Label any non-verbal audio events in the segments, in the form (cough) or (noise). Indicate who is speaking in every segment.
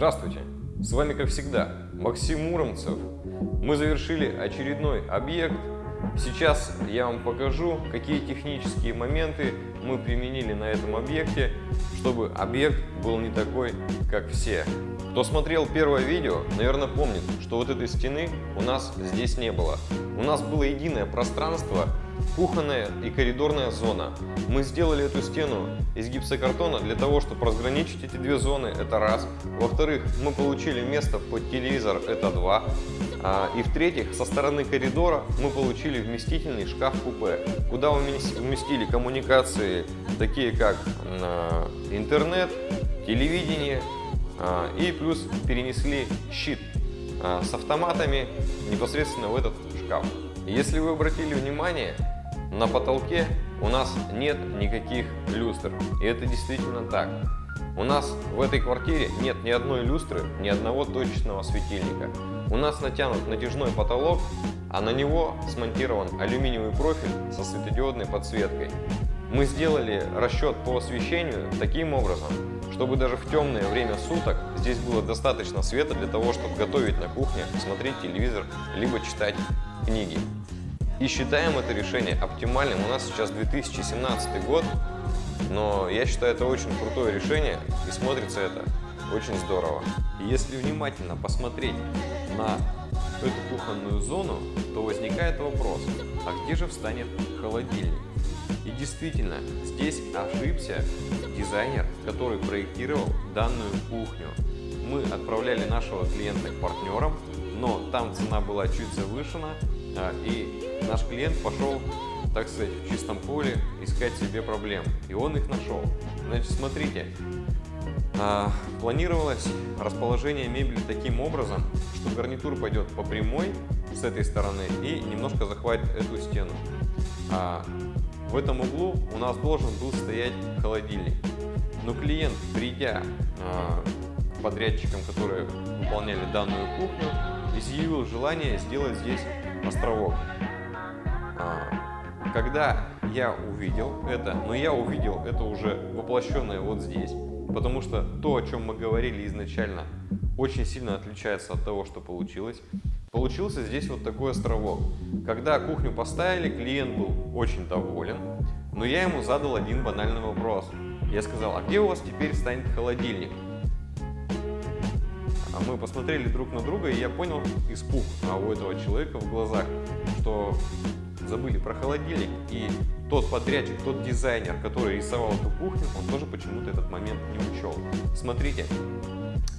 Speaker 1: Здравствуйте! С вами, как всегда, Максим Муромцев. Мы завершили очередной объект. Сейчас я вам покажу, какие технические моменты мы применили на этом объекте, чтобы объект был не такой, как все. Кто смотрел первое видео, наверное, помнит, что вот этой стены у нас здесь не было. У нас было единое пространство, кухонная и коридорная зона. Мы сделали эту стену из гипсокартона для того, чтобы разграничить эти две зоны, это раз. Во-вторых, мы получили место под телевизор, это два. А, и в-третьих, со стороны коридора мы получили вместительный шкаф-купе, куда уместили коммуникации, такие как интернет, телевидение, а, и плюс перенесли щит а, с автоматами непосредственно в этот шкаф. Если вы обратили внимание, на потолке у нас нет никаких люстр. И это действительно так. У нас в этой квартире нет ни одной люстры, ни одного точечного светильника. У нас натянут натяжной потолок, а на него смонтирован алюминиевый профиль со светодиодной подсветкой. Мы сделали расчет по освещению таким образом, чтобы даже в темное время суток здесь было достаточно света для того, чтобы готовить на кухне, смотреть телевизор, либо читать книги. И считаем это решение оптимальным. У нас сейчас 2017 год, но я считаю это очень крутое решение и смотрится это очень здорово. Если внимательно посмотреть на эту кухонную зону, то возникает вопрос, а где же встанет холодильник? И действительно, здесь ошибся дизайнер, который проектировал данную кухню. Мы отправляли нашего клиента к партнерам, но там цена была чуть завышена, а, и наш клиент пошел, так сказать, в чистом поле искать себе проблем. И он их нашел. Значит, смотрите, а, планировалось расположение мебели таким образом, что гарнитур пойдет по прямой с этой стороны и немножко захватит эту стену. А в этом углу у нас должен был стоять холодильник. Но клиент, придя к подрядчикам, которые выполняли данную кухню, изъявил желание сделать здесь островок. А, когда я увидел это, но я увидел это уже воплощенное вот здесь, потому что то, о чем мы говорили изначально, очень сильно отличается от того, что получилось. Получился здесь вот такой островок. Когда кухню поставили, клиент был очень доволен, но я ему задал один банальный вопрос. Я сказал, а где у вас теперь станет холодильник? А мы посмотрели друг на друга, и я понял испуг а у этого человека в глазах, что забыли про холодильник, и тот подрядчик, тот дизайнер, который рисовал эту кухню, он тоже почему-то этот момент не учел. Смотрите,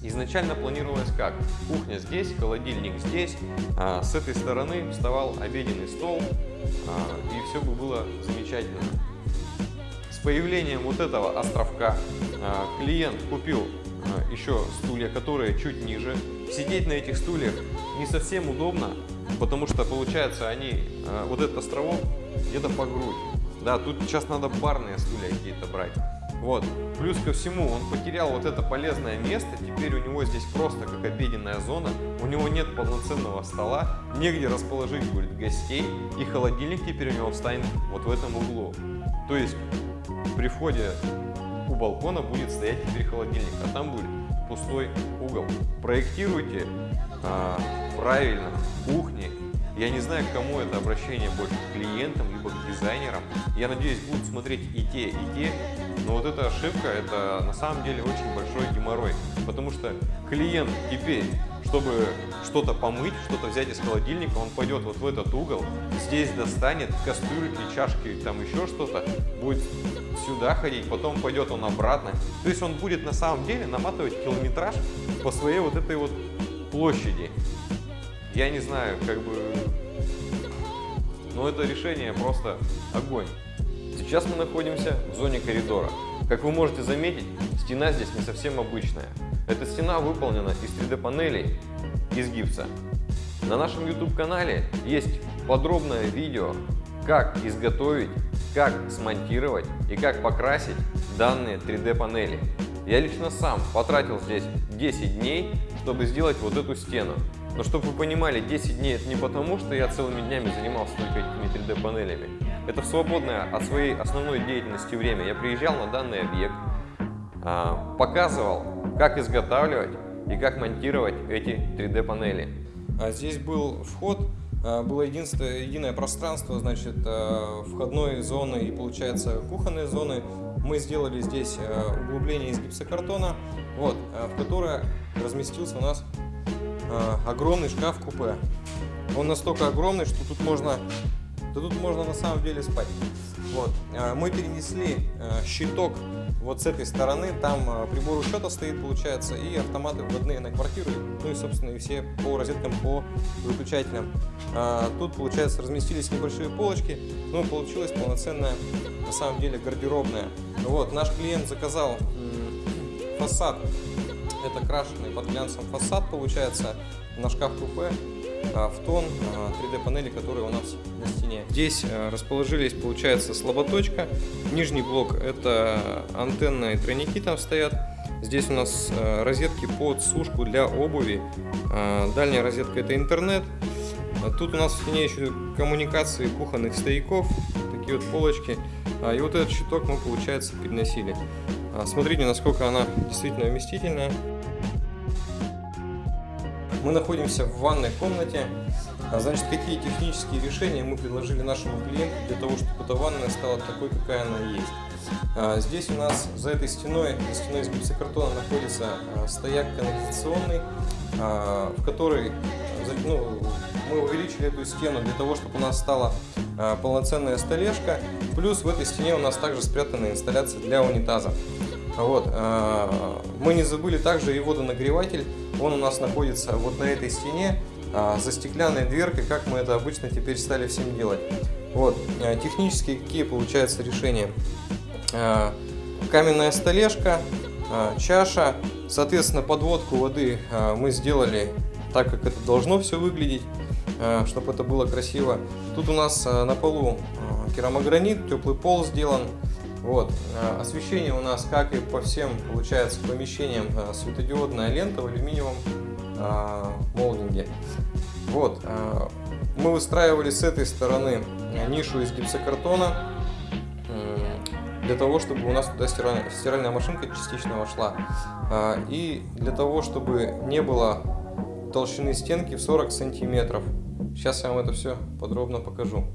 Speaker 1: изначально планировалось как? Кухня здесь, холодильник здесь, а с этой стороны вставал обеденный стол, а, и все бы было замечательно. С появлением вот этого островка а, клиент купил а, еще стулья, которые чуть ниже. Сидеть на этих стульях не совсем удобно, потому что получается они, а, вот этот островок где-то по грудь. Да, тут сейчас надо барные стулья какие-то брать. Вот. Плюс ко всему, он потерял вот это полезное место, теперь у него здесь просто как обеденная зона, у него нет полноценного стола, негде расположить будет гостей, и холодильник теперь у него встанет вот в этом углу. То есть при входе у балкона будет стоять теперь холодильник, а там будет пустой угол. Проектируйте а, правильно кухни. Я не знаю, к кому это обращение больше, к клиентам, либо к дизайнерам. Я надеюсь, будут смотреть и те, и те. Но вот эта ошибка, это на самом деле очень большой геморрой. Потому что клиент теперь, чтобы что-то помыть, что-то взять из холодильника, он пойдет вот в этот угол, здесь достанет кастрюльки, чашки, там еще что-то, будет сюда ходить, потом пойдет он обратно. То есть он будет на самом деле наматывать километраж по своей вот этой вот площади. Я не знаю, как бы... Но это решение просто огонь. Сейчас мы находимся в зоне коридора. Как вы можете заметить, стена здесь не совсем обычная. Эта стена выполнена из 3D панелей из гипса. На нашем YouTube канале есть подробное видео, как изготовить, как смонтировать и как покрасить данные 3D панели. Я лично сам потратил здесь 10 дней, чтобы сделать вот эту стену. Но чтобы вы понимали, 10 дней это не потому, что я целыми днями занимался только этими 3D панелями. Это в свободное от своей основной деятельности время. Я приезжал на данный объект, а, показывал, как изготавливать, и как монтировать эти 3D панели.
Speaker 2: А здесь был вход, а, было единственное, единое пространство, значит, а, входной зоны и, получается, кухонной зоны. Мы сделали здесь углубление из гипсокартона, вот, в которое разместился у нас огромный шкаф-купе. Он настолько огромный, что тут можно, да тут можно на самом деле спать. Вот. Мы перенесли щиток вот с этой стороны там прибор учета стоит, получается, и автоматы вводные на квартиру, ну и, собственно, и все по розеткам, по выключателям. Тут, получается, разместились небольшие полочки, ну и получилась полноценная, на самом деле, гардеробная. Вот, наш клиент заказал фасад, это крашеный под глянцем фасад, получается, на шкаф-купе. А, в тон 3D а, которые у нас на стене. Здесь а, расположились, получается, слаботочка. Нижний блок это антенна и тройники там стоят. Здесь у нас розетки под сушку для обуви. Дальняя розетка это интернет. Тут у нас в стене еще коммуникации кухонных стояков, такие вот полочки. И вот этот щиток мы, получается, переносили. Смотрите, насколько она действительно вместительная. Мы находимся в ванной комнате. А, значит, какие технические решения мы предложили нашему клиенту для того, чтобы эта ванная стала такой, какая она есть. А, здесь у нас за этой стеной, за стеной из гипсокартона находится а, стояк канализационный, в который ну, мы увеличили эту стену для того, чтобы у нас стала полноценная столешка. Плюс в этой стене у нас также спрятана инсталляция для унитаза. Вот. Мы не забыли также и водонагреватель он у нас находится вот на этой стене, а, за стеклянной дверкой, как мы это обычно теперь стали всем делать. Вот, технически какие получаются решения. Каменная столешка, чаша, соответственно, подводку воды мы сделали так, как это должно все выглядеть, чтобы это было красиво. Тут у нас на полу керамогранит, теплый пол сделан, вот. Э, освещение у нас, как и по всем, получается, помещениям, э, светодиодная лента в алюминиевом э, молдинге. Вот. Мы выстраивали с этой стороны нишу из гипсокартона, для того, чтобы у нас туда стиральная, стиральная машинка частично вошла. И для того, чтобы не было толщины стенки в 40 сантиметров. Сейчас я вам это все подробно покажу.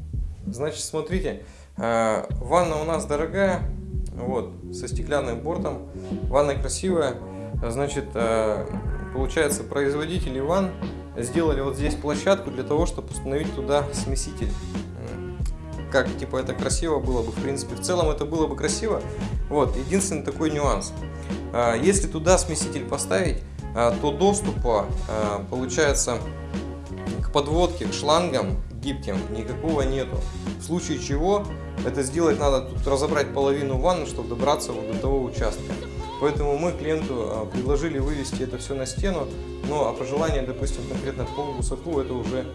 Speaker 2: Значит, смотрите, э, ванна у нас дорогая, вот, со стеклянным бортом. Ванна красивая. Значит, э, получается, производители ванн сделали вот здесь площадку для того, чтобы установить туда смеситель. Как, типа, это красиво было бы, в принципе. В целом это было бы красиво. Вот, единственный такой нюанс. Э, если туда смеситель поставить, то доступа, получается, к подводке, к шлангам гибким, никакого нету. В случае чего, это сделать надо тут разобрать половину ванны, чтобы добраться вот до того участка. Поэтому мы клиенту а, предложили вывести это все на стену, но а пожелание, допустим, конкретно по высоту, это уже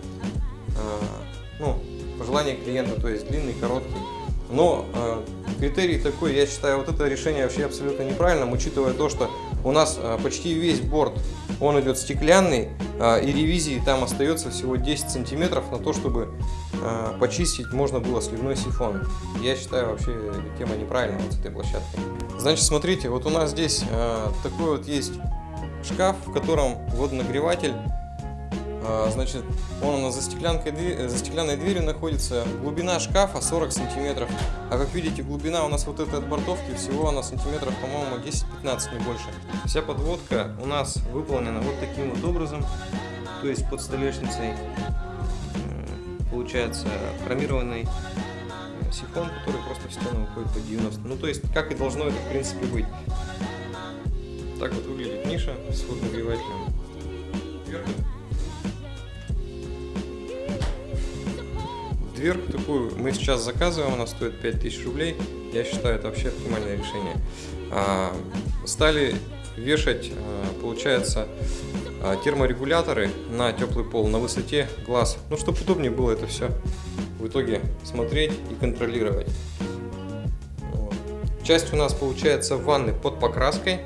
Speaker 2: а, ну, пожелание клиента, то есть длинный, короткий. Но э, критерий такой, я считаю, вот это решение вообще абсолютно неправильным, учитывая то, что у нас э, почти весь борт, он идет стеклянный, э, и ревизии там остается всего 10 сантиметров на то, чтобы э, почистить можно было сливной сифон. Я считаю, вообще тема неправильная вот с этой площадкой. Значит, смотрите, вот у нас здесь такой вот есть шкаф, в котором водонагреватель а, значит, он у нас за, стеклянкой, за стеклянной дверью находится. Глубина шкафа 40 сантиметров. А как видите, глубина у нас вот этой от бортовки всего она сантиметров, по-моему, 10-15, не больше. Вся подводка у нас выполнена вот таким вот образом. То есть под столешницей получается хромированный э, сифон, который просто в стену выходит по 90. Ну, то есть, как и должно это, в принципе, быть. Так вот выглядит ниша с водонагревателем. Дверку такую мы сейчас заказываем, она стоит 5000 рублей. Я считаю, это вообще оптимальное решение. А, стали вешать, а, получается, а, терморегуляторы на теплый пол на высоте глаз. Ну, чтобы удобнее было это все в итоге смотреть и контролировать. Часть у нас получается ванны под покраской,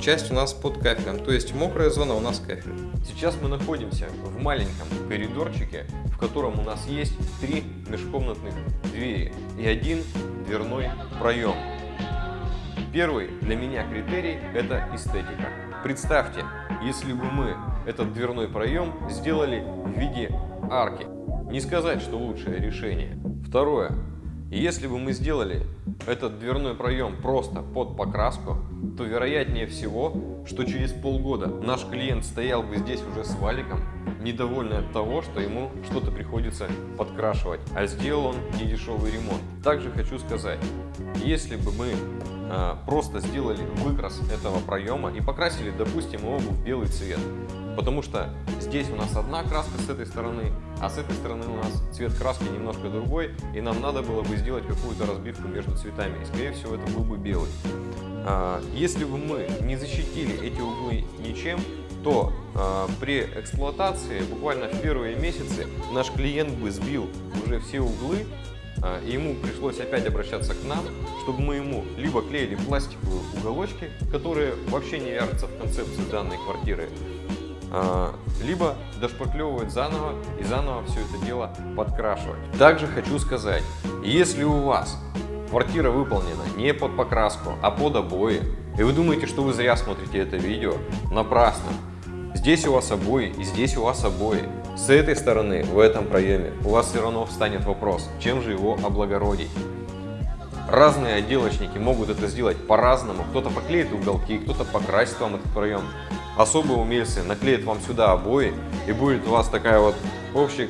Speaker 2: часть у нас под кафелем, то есть мокрая зона у нас кафель.
Speaker 1: Сейчас мы находимся в маленьком коридорчике, в котором у нас есть три межкомнатных двери и один дверной проем. Первый для меня критерий – это эстетика. Представьте, если бы мы этот дверной проем сделали в виде арки. Не сказать, что лучшее решение. Второе. Если бы мы сделали этот дверной проем просто под покраску, то вероятнее всего, что через полгода наш клиент стоял бы здесь уже с валиком, недовольный от того, что ему что-то приходится подкрашивать, а сделал он недешевый ремонт. Также хочу сказать, если бы мы э, просто сделали выкрас этого проема и покрасили, допустим, его в белый цвет, потому что здесь у нас одна краска с этой стороны, а с этой стороны у нас цвет краски немножко другой, и нам надо было бы сделать какую-то разбивку между цветами, и скорее всего это был бы белый. А, если бы мы не защитили эти углы ничем, то э, при эксплуатации буквально в первые месяцы наш клиент бы сбил уже все углы, э, и ему пришлось опять обращаться к нам, чтобы мы ему либо клеили пластиковые уголочки, которые вообще не вяжутся в концепцию данной квартиры, либо дошпаклевывать заново и заново все это дело подкрашивать. Также хочу сказать, если у вас квартира выполнена не под покраску, а под обои, и вы думаете, что вы зря смотрите это видео, напрасно. Здесь у вас обои и здесь у вас обои. С этой стороны, в этом проеме, у вас все равно встанет вопрос, чем же его облагородить. Разные отделочники могут это сделать по-разному. Кто-то поклеит уголки, кто-то покрасит вам этот проем. Особые умельцы наклеят вам сюда обои, и будет у вас такая вот общая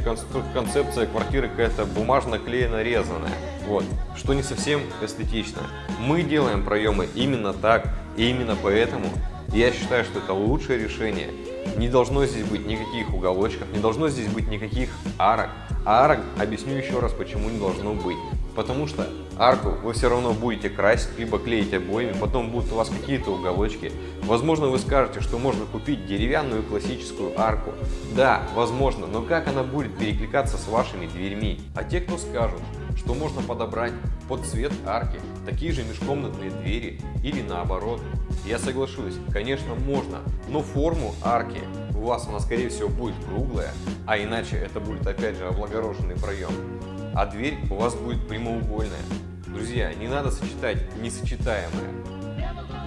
Speaker 1: концепция квартиры какая-то бумажно-клеено резаная. Вот, что не совсем эстетично. Мы делаем проемы именно так, и именно поэтому я считаю, что это лучшее решение. Не должно здесь быть никаких уголочков, не должно здесь быть никаких арок. А арок, объясню еще раз, почему не должно быть. Потому что арку вы все равно будете красить, либо клеить обоями, потом будут у вас какие-то уголочки. Возможно, вы скажете, что можно купить деревянную классическую арку. Да, возможно, но как она будет перекликаться с вашими дверьми? А те, кто скажут, что можно подобрать под цвет арки такие же межкомнатные двери или наоборот. Я соглашусь, конечно можно, но форму арки у вас она скорее всего будет круглая, а иначе это будет опять же облагороженный проем. А дверь у вас будет прямоугольная. Друзья, не надо сочетать несочетаемое.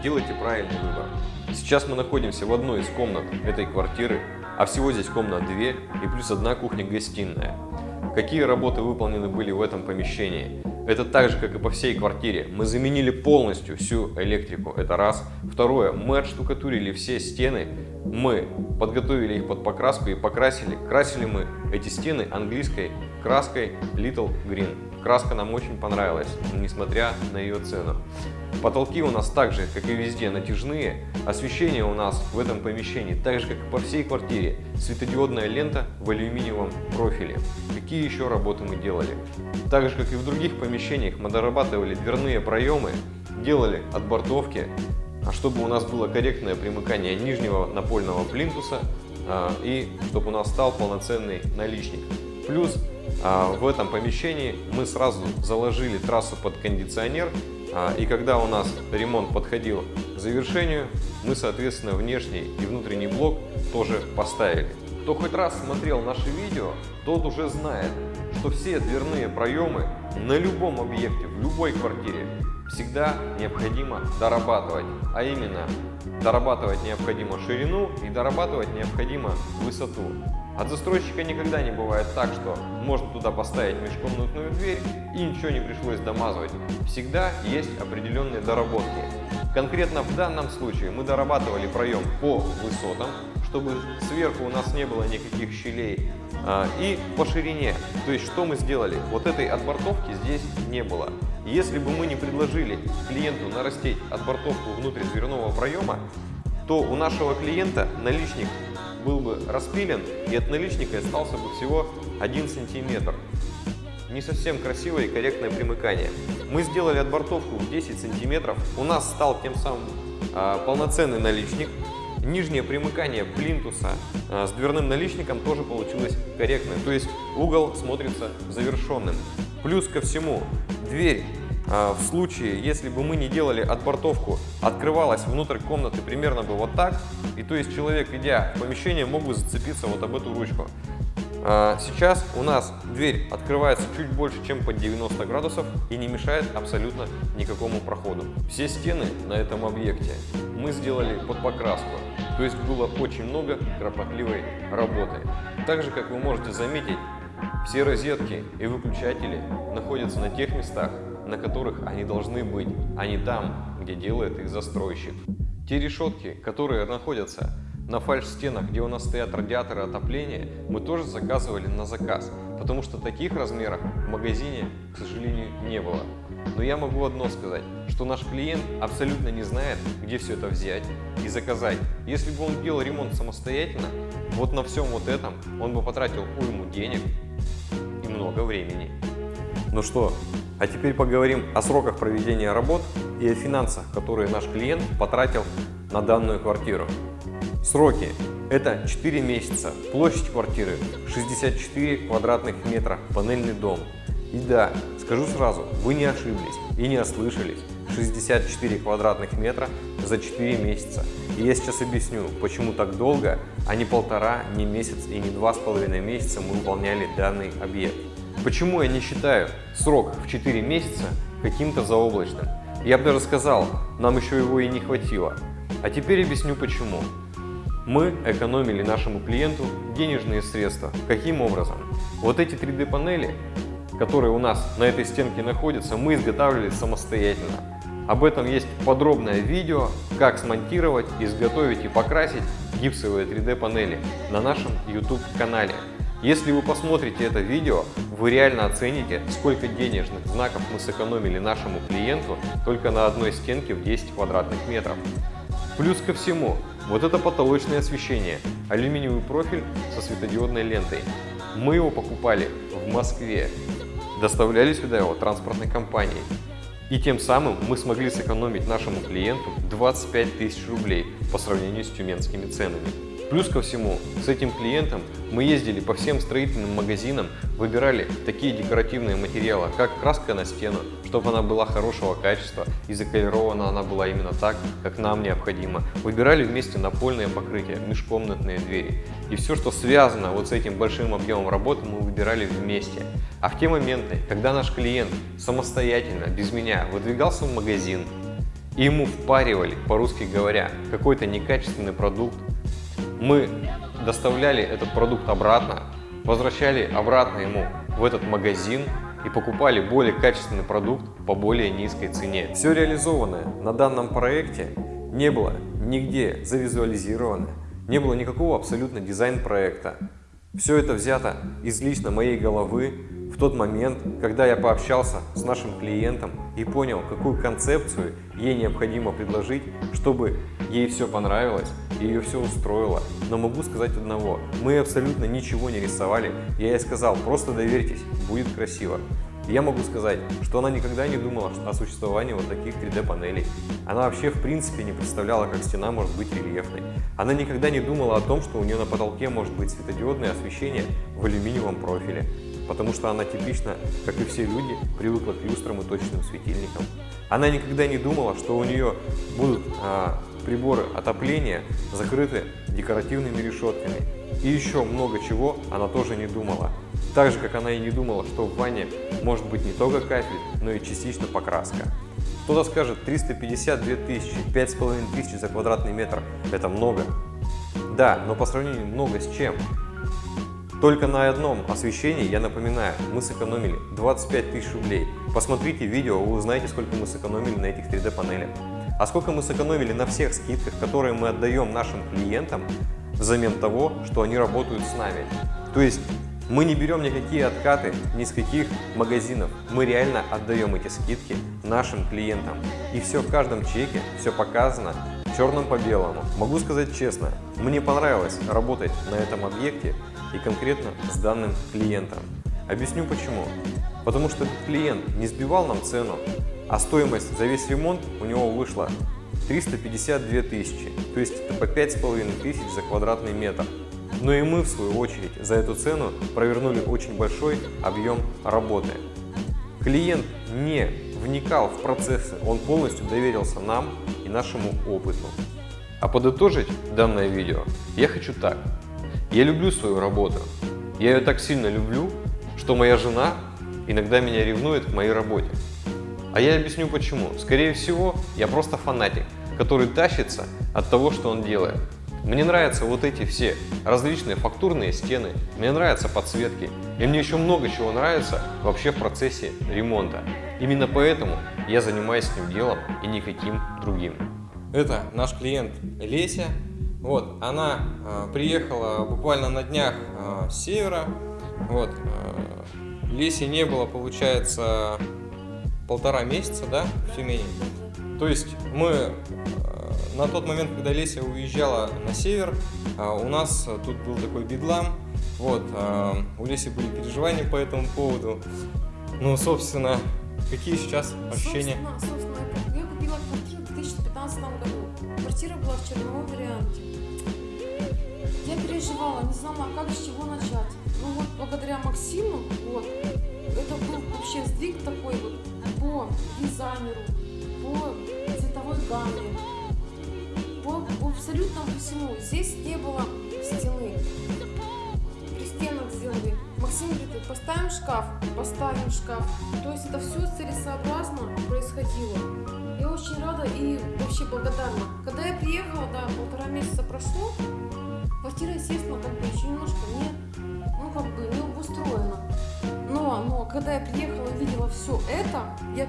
Speaker 1: Делайте правильный выбор. Сейчас мы находимся в одной из комнат этой квартиры, а всего здесь комнат две и плюс одна кухня-гостиная. Какие работы выполнены были в этом помещении? Это так же, как и по всей квартире. Мы заменили полностью всю электрику, это раз. Второе, мы отштукатурили все стены, мы подготовили их под покраску и покрасили. Красили мы эти стены английской краской Little Green. Краска нам очень понравилась, несмотря на ее цену. Потолки у нас также, как и везде, натяжные. Освещение у нас в этом помещении, так же как и по всей квартире, светодиодная лента в алюминиевом профиле. Какие еще работы мы делали? Так же, как и в других помещениях, мы дорабатывали дверные проемы, делали отбортовки, а чтобы у нас было корректное примыкание нижнего напольного плинтуса а, и чтобы у нас стал полноценный наличник. Плюс в этом помещении мы сразу заложили трассу под кондиционер, а, и когда у нас ремонт подходил к завершению, мы, соответственно, внешний и внутренний блок тоже поставили. Кто хоть раз смотрел наши видео, тот уже знает, что все дверные проемы на любом объекте, в любой квартире всегда необходимо дорабатывать, а именно дорабатывать необходимо ширину и дорабатывать необходимо высоту. От застройщика никогда не бывает так, что можно туда поставить межкомнатную дверь и ничего не пришлось домазывать. Всегда есть определенные доработки. Конкретно в данном случае мы дорабатывали проем по высотам, чтобы сверху у нас не было никаких щелей, а, и по ширине. То есть что мы сделали? Вот этой отбортовки здесь не было. Если бы мы не предложили клиенту нарастить отбортовку внутрь дверного проема, то у нашего клиента наличник был бы распилен, и от наличника остался бы всего 1 сантиметр. Не совсем красивое и корректное примыкание. Мы сделали отбортовку в 10 сантиметров. У нас стал тем самым а, полноценный наличник. Нижнее примыкание плинтуса а, с дверным наличником тоже получилось корректное. То есть угол смотрится завершенным. Плюс ко всему, дверь а, в случае, если бы мы не делали отбортовку, открывалась внутрь комнаты примерно бы вот так, и то есть человек, идя в помещение, мог бы зацепиться вот об эту ручку. А, сейчас у нас дверь открывается чуть больше, чем под 90 градусов и не мешает абсолютно никакому проходу. Все стены на этом объекте мы сделали под покраску, то есть было очень много кропотливой работы. Также, как вы можете заметить, все розетки и выключатели находятся на тех местах, на которых они должны быть, а не там, где делает их застройщик. Те решетки, которые находятся на фальш-стенах, где у нас стоят радиаторы отопления, мы тоже заказывали на заказ, потому что таких размеров в магазине, к сожалению, не было. Но я могу одно сказать, что наш клиент абсолютно не знает, где все это взять и заказать. Если бы он делал ремонт самостоятельно, вот на всем вот этом он бы потратил уйму денег и много времени. Ну что, а теперь поговорим о сроках проведения работ и о финансах, которые наш клиент потратил на данную квартиру. Сроки – это 4 месяца, площадь квартиры 64 квадратных метра, панельный дом. И да, скажу сразу, вы не ошиблись и не ослышались. 64 квадратных метра за 4 месяца. И я сейчас объясню, почему так долго, а не полтора, не месяц и не два с половиной месяца мы выполняли данный объект. Почему я не считаю срок в 4 месяца каким-то заоблачным? Я бы даже сказал, нам еще его и не хватило. А теперь объясню почему. Мы экономили нашему клиенту денежные средства. Каким образом? Вот эти 3D панели, которые у нас на этой стенке находятся, мы изготавливали самостоятельно. Об этом есть подробное видео, как смонтировать, изготовить и покрасить гипсовые 3D панели на нашем YouTube канале. Если вы посмотрите это видео, вы реально оцените, сколько денежных знаков мы сэкономили нашему клиенту только на одной стенке в 10 квадратных метров. Плюс ко всему, вот это потолочное освещение, алюминиевый профиль со светодиодной лентой. Мы его покупали в Москве, доставляли сюда его транспортной компанией. И тем самым мы смогли сэкономить нашему клиенту 25 тысяч рублей по сравнению с тюменскими ценами. Плюс ко всему, с этим клиентом мы ездили по всем строительным магазинам, выбирали такие декоративные материалы, как краска на стену, чтобы она была хорошего качества и заколирована она была именно так, как нам необходимо. Выбирали вместе напольное покрытие, межкомнатные двери. И все, что связано вот с этим большим объемом работы, мы выбирали вместе. А в те моменты, когда наш клиент самостоятельно, без меня, выдвигался в магазин, и ему впаривали, по-русски говоря, какой-то некачественный продукт, мы доставляли этот продукт обратно, возвращали обратно ему в этот магазин и покупали более качественный продукт по более низкой цене. Все реализованное на данном проекте не было нигде завизуализировано, не было никакого абсолютно дизайн-проекта. Все это взято из лично моей головы, в тот момент, когда я пообщался с нашим клиентом и понял, какую концепцию ей необходимо предложить, чтобы ей все понравилось и ее все устроило. Но могу сказать одного, мы абсолютно ничего не рисовали, я ей сказал, просто доверьтесь, будет красиво. Я могу сказать, что она никогда не думала о существовании вот таких 3D панелей. Она вообще в принципе не представляла, как стена может быть рельефной. Она никогда не думала о том, что у нее на потолке может быть светодиодное освещение в алюминиевом профиле потому что она типично, как и все люди, привыкла к люстрам и точным светильникам. Она никогда не думала, что у нее будут а, приборы отопления закрыты декоративными решетками. И еще много чего она тоже не думала. Так же, как она и не думала, что в ванне может быть не только кафель, но и частично покраска. Кто-то скажет 352 тысячи, 5,5 тысяч за квадратный метр – это много. Да, но по сравнению много с чем? Только на одном освещении, я напоминаю, мы сэкономили 25 тысяч рублей. Посмотрите видео, вы узнаете, сколько мы сэкономили на этих 3D панелях. А сколько мы сэкономили на всех скидках, которые мы отдаем нашим клиентам взамен того, что они работают с нами. То есть мы не берем никакие откаты ни с каких магазинов. Мы реально отдаем эти скидки нашим клиентам. И все в каждом чеке, все показано черным по белому. Могу сказать честно, мне понравилось работать на этом объекте и конкретно с данным клиентом. Объясню почему. Потому что клиент не сбивал нам цену, а стоимость за весь ремонт у него вышла 352 тысячи, то есть это по 5,5 тысяч за квадратный метр. Но и мы, в свою очередь, за эту цену провернули очень большой объем работы. Клиент не вникал в процессы, он полностью доверился нам и нашему опыту. А подытожить данное видео я хочу так. Я люблю свою работу, Я ее так сильно люблю, что моя жена иногда меня ревнует к моей работе. А я объясню почему. Скорее всего, я просто фанатик, который тащится от того, что он делает. Мне нравятся вот эти все различные фактурные стены, мне нравятся подсветки, и мне еще много чего нравится вообще в процессе ремонта. Именно поэтому я занимаюсь этим делом и никаким другим.
Speaker 2: Это наш клиент Леся. Вот, она э, приехала буквально на днях э, с севера. Вот, э, Леси не было, получается, полтора месяца, да, в Тюмени. То есть мы э, на тот момент, когда Леся уезжала на север, э, у нас тут был такой бедлам. Вот, э, у Леси были переживания по этому поводу. Ну, собственно, какие сейчас ощущения?
Speaker 3: Собственно, собственно, я купила квартиру в 2015 году. Квартира была в черновом варианте. Переживала, не знала, как с чего начать. Ну вот, благодаря Максиму, вот, это был вообще сдвиг такой вот по дизайнеру, по цветовой гамме, по, по абсолютно всему. Здесь не было стены. Пристенок сделали. Максим говорит, поставим шкаф, поставим шкаф. То есть это все целесообразно происходило. Я очень рада и вообще благодарна. Когда я приехала, да, полтора месяца прошло, квартира, естественно, как бы еще немножко не, ну, как бы не обустроена. Но, но, когда я приехала и видела все это, я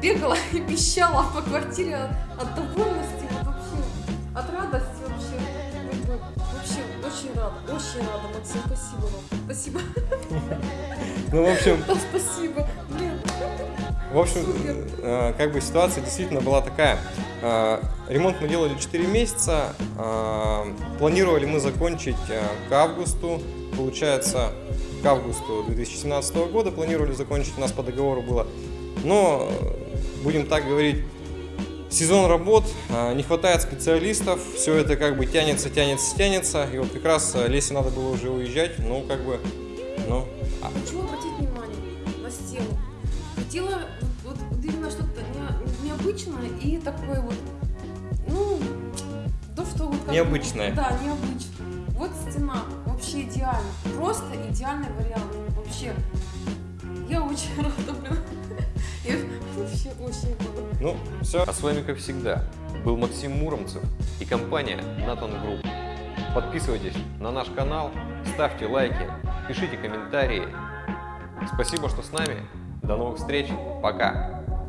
Speaker 3: бегала (laughs) и пищала по квартире от, от довольности, вот вообще, от радости вообще. Вообще, очень рада, очень рада, Максим, спасибо вам. Спасибо. (laughs)
Speaker 2: Ну, в общем,
Speaker 3: Да, спасибо. Блин.
Speaker 2: В общем,
Speaker 3: Супер.
Speaker 2: э, как бы ситуация действительно была такая. Э, Ремонт мы делали 4 месяца. э, Планировали мы закончить э, к августу. Получается, к августу 2017 года планировали закончить, у нас по договору было. Но, будем так говорить, сезон работ, не хватает специалистов, все это как бы тянется, тянется, тянется. И вот как раз Лесе надо было уже уезжать, ну, как бы, ну, а-
Speaker 3: Хочу обратить внимание на стену. Хотела вот, вот именно что-то не- необычное и такое вот, ну, то, что вот
Speaker 2: Необычное.
Speaker 3: Да, необычное. Вот стена, вообще идеально. Просто идеальный вариант. Вообще. Я очень (laughs) рада, блин. Я вообще очень рада.
Speaker 2: ну, все.
Speaker 1: А с вами, как всегда, был Максим Муромцев и компания Nathan Group. Подписывайтесь на наш канал, ставьте лайки, пишите комментарии. Спасибо, что с нами. До новых встреч. Пока.